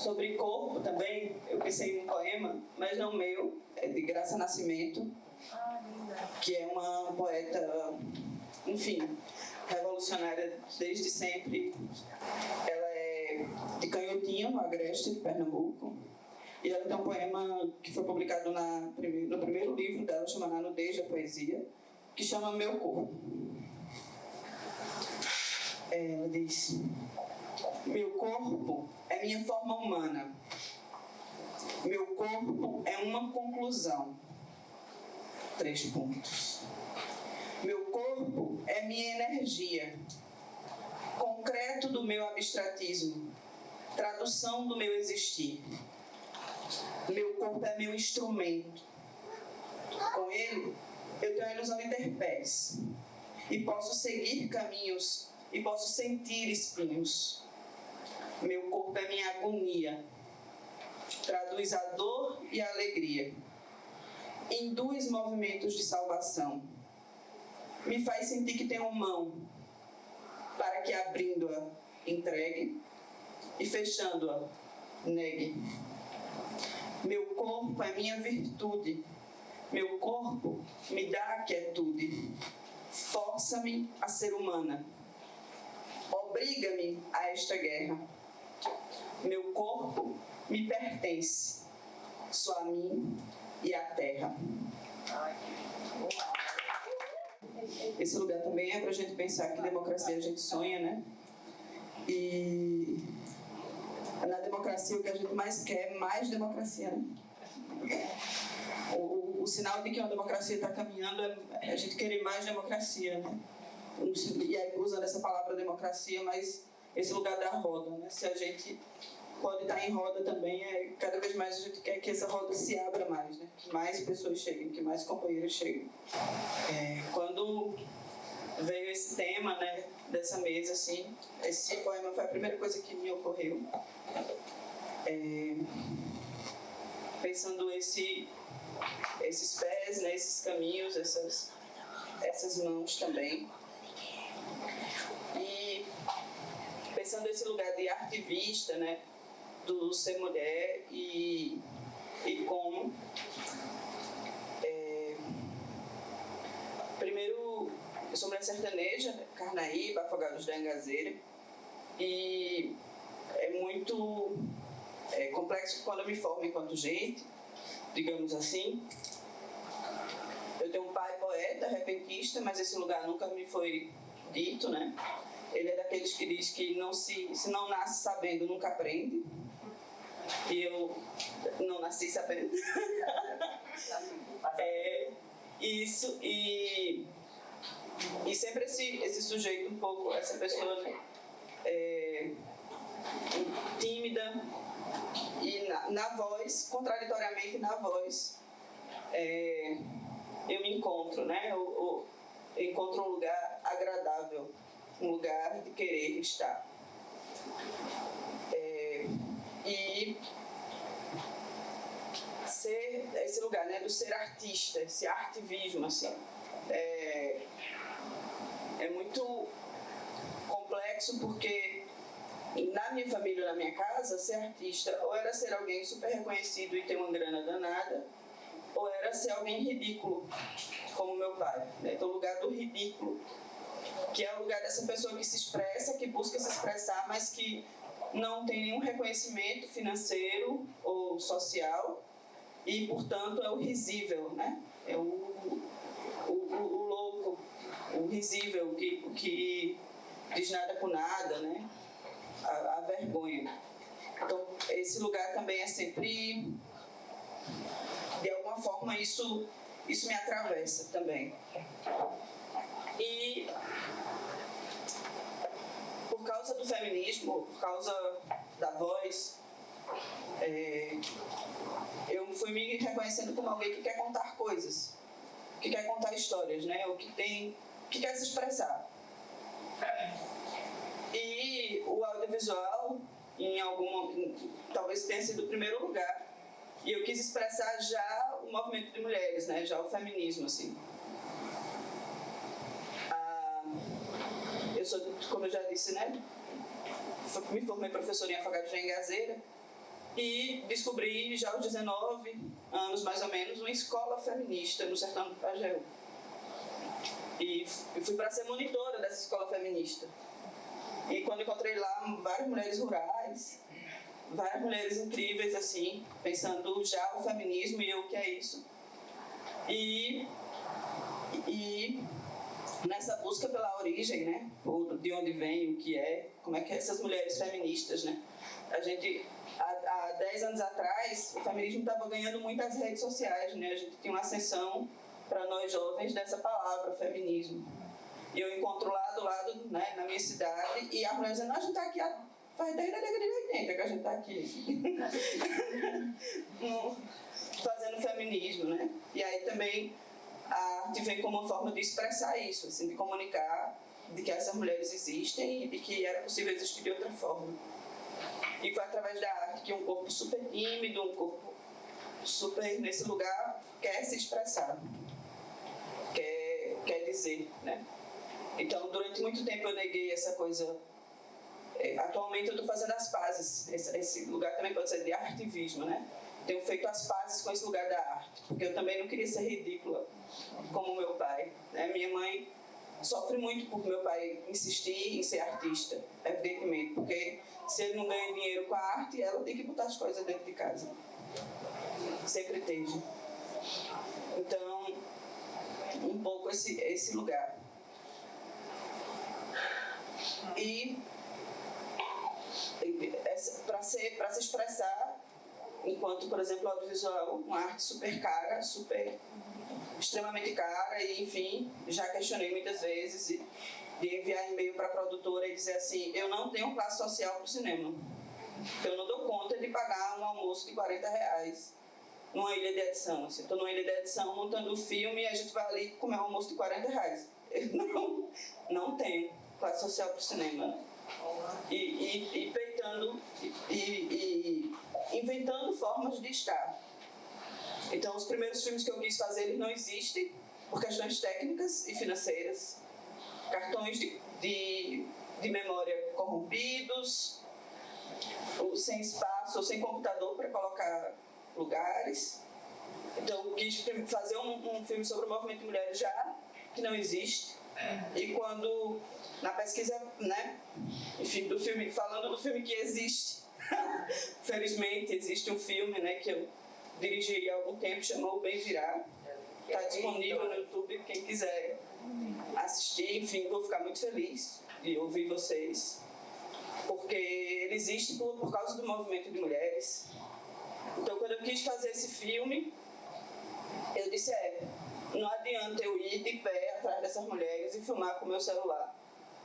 Sobre corpo também, eu pensei em um poema, mas não meu, é de Graça Nascimento, que é uma poeta, enfim, revolucionária desde sempre. Ela é de Canhotinha, no Agreste, de Pernambuco. E ela tem um poema que foi publicado na, no primeiro livro dela, chamado A Nudez da Poesia, que chama Meu Corpo. Ela diz: Meu corpo é minha forma humana. Meu corpo é uma conclusão. Três pontos. Meu corpo é minha energia, concreto do meu abstratismo, tradução do meu existir. Meu corpo é meu instrumento. Com ele, eu tenho a ilusão de ter pés e posso seguir caminhos e posso sentir espinhos. Meu corpo é minha agonia, traduz a dor e a alegria, induz movimentos de salvação, me faz sentir que tenho mão, para que abrindo-a entregue e fechando-a negue. Meu corpo é minha virtude, meu corpo me dá a quietude, força-me a ser humana, obriga-me a esta guerra. Meu corpo me pertence, só a mim e à terra. Esse lugar também é para a gente pensar que democracia a gente sonha, né? E na democracia o que a gente mais quer é mais democracia, né? O, o, o sinal de que uma democracia está caminhando é a gente querer mais democracia, né? E aí usando essa palavra democracia, mas esse lugar da roda, né? Se a gente pode estar em roda também, é, cada vez mais a gente quer que essa roda se abra mais, né? que mais pessoas cheguem, que mais companheiros cheguem. É, quando veio esse tema né, dessa mesa, assim, esse poema foi a primeira coisa que me ocorreu. É, pensando esse, esses pés, né, esses caminhos, essas, essas mãos também. Pensando esse lugar de artivista, né, do ser mulher e, e como. É, primeiro, eu sou mulher sertaneja, né? Carnaíba, Afogados da Engazeira, e é muito é, complexo quando eu me formo enquanto gente, digamos assim. Eu tenho um pai poeta, repentista, mas esse lugar nunca me foi dito, né? Ele é daqueles que diz que não se, se não nasce sabendo, nunca aprende e eu não nasci sabendo. é, isso, e, e sempre esse, esse sujeito um pouco, essa pessoa é, tímida e na, na, voz, contraditoriamente na voz, é, eu me encontro, né? Eu, eu encontro um lugar agradável, um lugar de querer estar. É, e ser esse lugar, né, do ser artista, esse artivismo, assim, é, é muito complexo porque na minha família, na minha casa, ser artista ou era ser alguém super reconhecido e ter uma grana danada, ou era ser alguém ridículo, como meu pai. Né? Então, o lugar do ridículo, que é o lugar dessa pessoa que se expressa, que busca se expressar, mas que não tem nenhum reconhecimento financeiro ou social e, portanto, é o risível, né? É o, o, o, louco, o risível, que, que diz nada com nada, né? A, a vergonha. Então, esse lugar também é sempre... De alguma forma, isso, isso me atravessa também. E por causa do feminismo, por causa da voz, é, eu fui me reconhecendo como alguém que quer contar coisas, que quer contar histórias, né? O que tem, que quer se expressar. E o audiovisual, em alguma, talvez tenha sido o primeiro lugar. E eu quis expressar já o movimento de mulheres, né? Já o feminismo, assim. Eu sou, como eu já disse, né? Me formei professora em Afogados da Engazeira e descobri já aos 19 anos mais ou menos uma escola feminista no sertão do Pajeú. E fui para ser monitora dessa escola feminista. E quando encontrei lá várias mulheres rurais, várias mulheres incríveis assim, pensando já o feminismo e o que é isso. E, e nessa busca pela origem, né, de onde vem, o que é, como é que é essas mulheres feministas, né, a gente há, há 10 anos atrás, o feminismo estava ganhando muitas redes sociais, né? A gente tinha uma ascensão para nós jovens dessa palavra, feminismo. E eu encontro lá do lado, né, na minha cidade, e a mulher dizendo, a gente está aqui há, faz desde a década de 80 que a gente está aqui. Fazendo feminismo, né? E aí também a arte vem como uma forma de expressar isso, assim, de comunicar de que essas mulheres existem e que era possível existir de outra forma. E foi através da arte que um corpo super tímido, um corpo super nesse lugar, quer se expressar, quer, quer dizer, né? Então, durante muito tempo eu neguei essa coisa. É, atualmente eu estou fazendo as pazes. Esse, esse, lugar também pode ser de artivismo, né? Tenho feito as pazes com esse lugar da arte, porque eu também não queria ser ridícula como meu pai. Né? Minha mãe sofre muito por meu pai insistir em ser artista, evidentemente, porque se ele não ganha dinheiro com a arte, ela tem que botar as coisas dentro de casa. Sempre teve. Então, um pouco esse, esse lugar. E para se, se expressar, enquanto, por exemplo, audiovisual, uma arte super cara, super extremamente cara, e enfim, já questionei muitas vezes. E, de enviar e-mail para a produtora e dizer assim, eu não tenho classe social para o cinema. Eu não dou conta de pagar um almoço de 40 reais numa ilha de edição. Assim, estou numa ilha de edição montando o filme e a gente vai ali comer um almoço de 40 reais. Eu não, não tenho classe social para o cinema. E, e, e peitando e, e, inventando formas de estar. Então, os primeiros filmes que eu quis fazer, eles não existem por questões técnicas e financeiras cartões de, de, de memória corrompidos, ou sem espaço, ou sem computador para colocar lugares. Então, quis fazer um, um filme sobre o movimento de mulheres já, que não existe. E quando, na pesquisa, né, enfim, do filme, falando do filme que existe, felizmente existe um filme, né, que eu dirigi há algum tempo, chamou Bem Virar. Está disponível no YouTube, quem quiser assistir, enfim, vou ficar muito feliz de ouvir vocês, porque ele existe por, por causa do movimento de mulheres. Então, quando eu quis fazer esse filme, eu disse, é, não adianta eu ir de pé atrás dessas mulheres e filmar com o meu celular.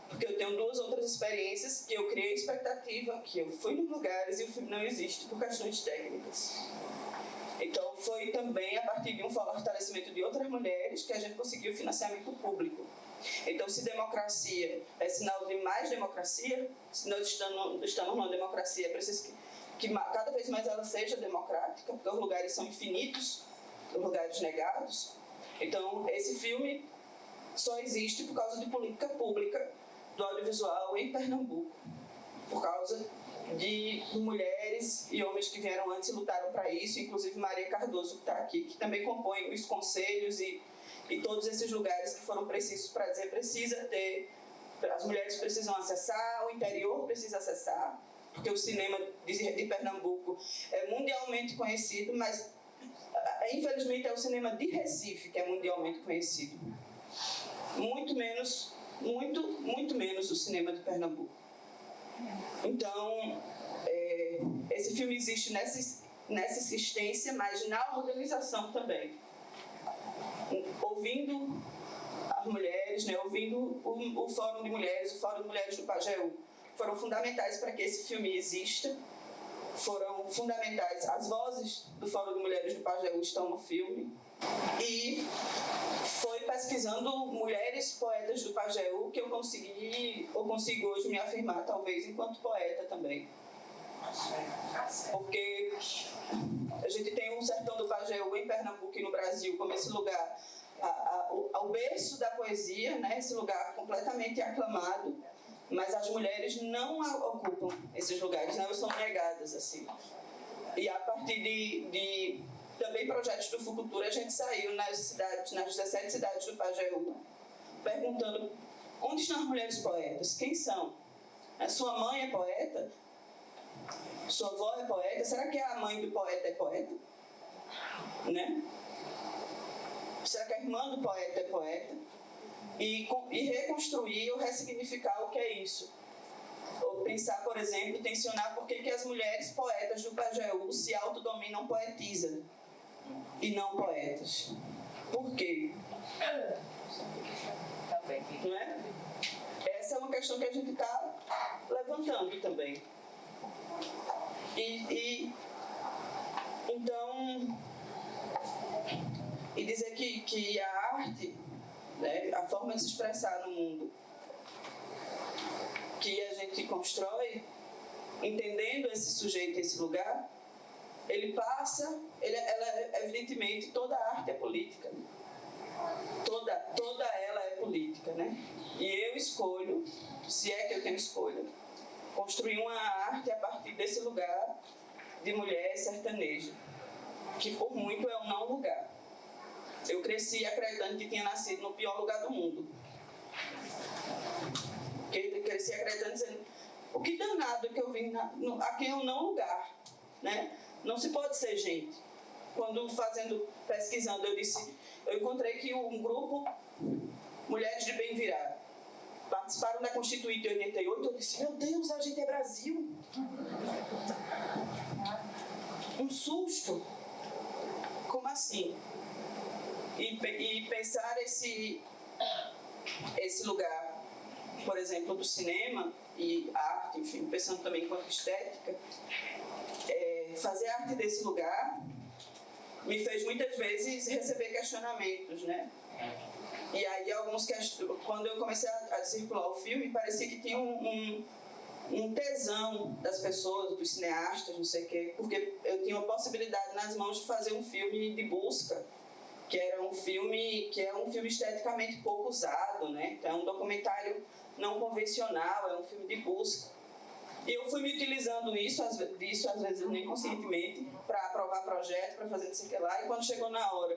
Porque eu tenho duas outras experiências que eu criei expectativa, que eu fui nos lugares e o filme não existe por questões técnicas. Então, foi também a partir de um fortalecimento de outras mulheres que a gente conseguiu financiamento público. Então, se democracia é sinal de mais democracia, se nós estamos, estamos numa democracia, é preciso que, que cada vez mais ela seja democrática, porque os lugares são infinitos, os lugares negados. Então, esse filme só existe por causa de política pública do audiovisual em Pernambuco, por causa de mulheres e homens que vieram antes e lutaram para isso, inclusive Maria Cardoso, que está aqui, que também compõe os conselhos e, e todos esses lugares que foram precisos para dizer precisa ter, as mulheres precisam acessar, o interior precisa acessar, porque o cinema de, de Pernambuco é mundialmente conhecido, mas é, infelizmente é o cinema de Recife que é mundialmente conhecido. Muito menos, muito, muito menos o cinema de Pernambuco. Então, é, esse filme existe nessa, nessa existência, mas na organização também. Ouvindo as mulheres, né, ouvindo o, o Fórum de Mulheres, o Fórum de Mulheres do Pajeú, foram fundamentais para que esse filme exista. Foram fundamentais. As vozes do Fórum de Mulheres do Pajeú estão no filme. E foi pesquisando mulheres poetas do Pajeú que eu consegui, ou consigo hoje me afirmar, talvez, enquanto poeta também. Porque a gente tem um sertão do Pajeú em Pernambuco e no Brasil como esse lugar, a, a, ao berço da poesia, né, esse lugar completamente aclamado, mas as mulheres não ocupam esses lugares, não são negadas assim. E a partir de, de também projetos do Fucultura, a gente saiu nas cidades, nas 17 cidades do Pajeú, perguntando onde estão as mulheres poetas, quem são? A sua mãe é poeta? Sua avó é poeta? Será que a mãe do poeta é poeta? Né? Será que a irmã do poeta é poeta? E, e reconstruir ou ressignificar o que é isso. Ou pensar, por exemplo, tensionar por que, as mulheres poetas do Pajeú se autodominam poetisa e não poetas. Por quê? Não é? Essa é uma questão que a gente está levantando também. E, e, então, e dizer que, que a arte, né, a forma de se expressar no mundo que a gente constrói, entendendo esse sujeito, esse lugar, ele passa, ele, ela, evidentemente, toda arte é política. Toda, toda ela é política, né? E eu escolho, se é que eu tenho escolha, construir uma arte a partir desse lugar de mulher sertaneja, que por muito é um não lugar. Eu cresci acreditando que tinha nascido no pior lugar do mundo. Eu cresci acreditando, dizendo, o que danado que eu vim na, no, aqui é um não lugar, né? Não se pode ser gente. Quando fazendo, pesquisando, eu disse, eu encontrei que um grupo, Mulheres de Bem Virar, participaram da Constituinte 88, eu disse, meu Deus, a gente é Brasil. Um susto. Como assim? E, e pensar esse, esse lugar, por exemplo, do cinema e arte, enfim, pensando também enquanto estética, fazer arte desse lugar me fez muitas vezes receber questionamentos, né? E aí alguns quando eu comecei a, a, circular o filme, parecia que tinha um, um, um, tesão das pessoas, dos cineastas, não sei o quê, porque eu tinha uma possibilidade nas mãos de fazer um filme de busca, que era um filme que é um filme esteticamente pouco usado, né? Então é um documentário não convencional, é um filme de busca. Eu fui me utilizando isso, disso, às vezes nem conscientemente, para aprovar projeto, para fazer não sei o que lá, e quando chegou na hora,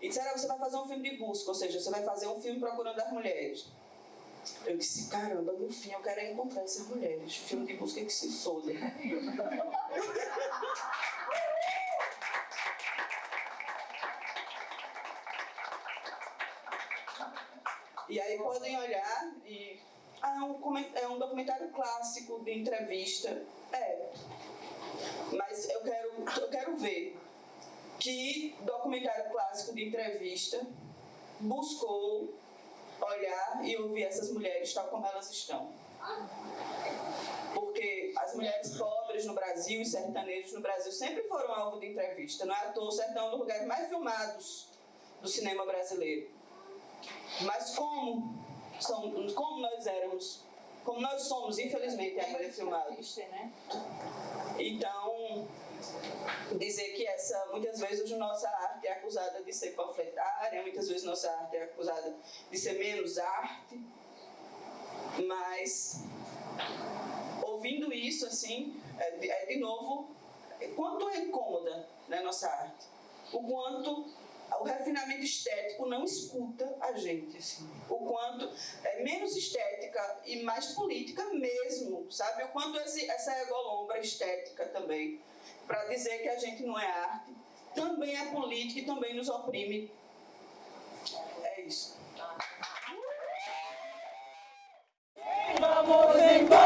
e disseram, ah, você vai fazer um filme de busca, ou seja, você vai fazer um filme procurando as mulheres. Eu disse, caramba, no fim eu quero encontrar essas mulheres. Filme de busca que se foda. e aí podem olhar e é um, é um documentário clássico de entrevista. É. Mas eu quero, eu quero ver que documentário clássico de entrevista buscou olhar e ouvir essas mulheres tal como elas estão. Porque as mulheres pobres no Brasil e sertanejos no Brasil sempre foram alvo de entrevista. Não é à toa o sertão é um dos lugares mais filmados do cinema brasileiro. Mas como somos, como nós éramos, como nós somos, infelizmente, ainda filmados. Né? Então, dizer que essa, muitas vezes nossa arte é acusada de ser panfletária, muitas vezes nossa arte é acusada de ser menos arte, mas ouvindo isso, assim, é, é de novo, quanto é incômoda né, nossa arte, o quanto o refinamento estético não escuta a gente, assim. O quanto é menos estética e mais política mesmo, sabe? O quanto esse, essa egolombra estética também, para dizer que a gente não é arte, também é política e também nos oprime. É isso. Vamos embora!